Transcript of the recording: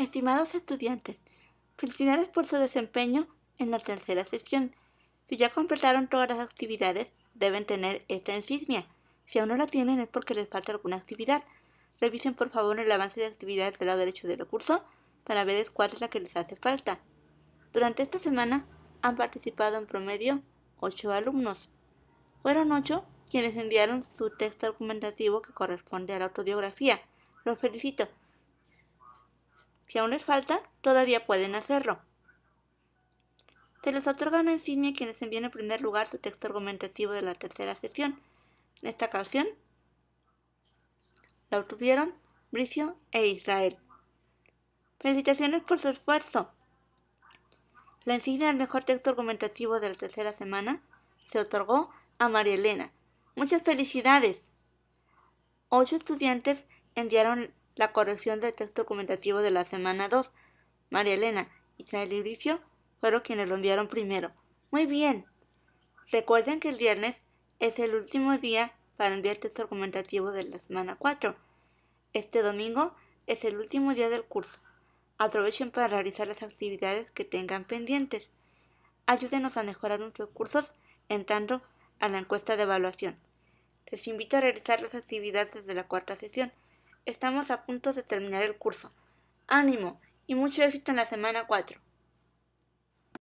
Estimados estudiantes, felicidades por su desempeño en la tercera sesión. Si ya completaron todas las actividades, deben tener esta insignia. Si aún no la tienen es porque les falta alguna actividad. Revisen por favor el avance de actividades del lado derecho del recurso para ver cuál es la que les hace falta. Durante esta semana han participado en promedio 8 alumnos. Fueron 8 quienes enviaron su texto argumentativo que corresponde a la autobiografía. Los felicito. Si aún les falta, todavía pueden hacerlo. Se les otorga una insignia a quienes envíen en primer lugar su texto argumentativo de la tercera sesión. En esta ocasión, la obtuvieron Bricio e Israel. Felicitaciones por su esfuerzo. La insignia del mejor texto argumentativo de la tercera semana se otorgó a María Elena. Muchas felicidades. Ocho estudiantes enviaron la corrección del texto argumentativo de la semana 2. María Elena, Israel y Bricio fueron quienes lo enviaron primero. Muy bien. Recuerden que el viernes es el último día para enviar texto argumentativo de la semana 4. Este domingo es el último día del curso. Aprovechen para realizar las actividades que tengan pendientes. Ayúdenos a mejorar nuestros cursos entrando a la encuesta de evaluación. Les invito a realizar las actividades de la cuarta sesión. Estamos a punto de terminar el curso. ¡Ánimo! Y mucho éxito en la semana 4.